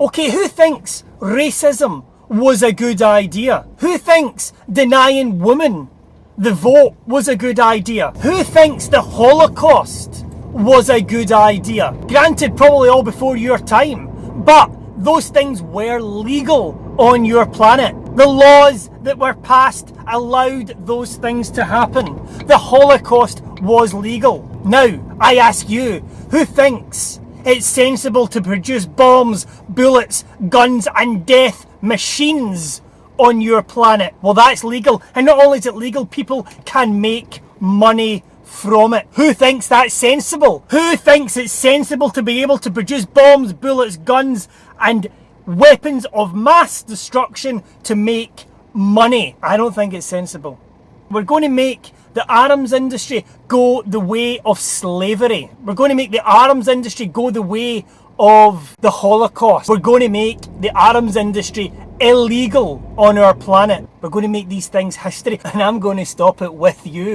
Okay, who thinks racism was a good idea? Who thinks denying women the vote was a good idea? Who thinks the Holocaust was a good idea? Granted, probably all before your time, but those things were legal on your planet. The laws that were passed allowed those things to happen. The Holocaust was legal. Now, I ask you, who thinks it's sensible to produce bombs, bullets, guns, and death machines on your planet? Well, that's legal. And not only is it legal, people can make money from it. Who thinks that's sensible? Who thinks it's sensible to be able to produce bombs, bullets, guns, and weapons of mass destruction to make money? I don't think it's sensible. We're going to make the arms industry go the way of slavery. We're going to make the arms industry go the way of the Holocaust. We're going to make the arms industry illegal on our planet. We're going to make these things history and I'm going to stop it with you.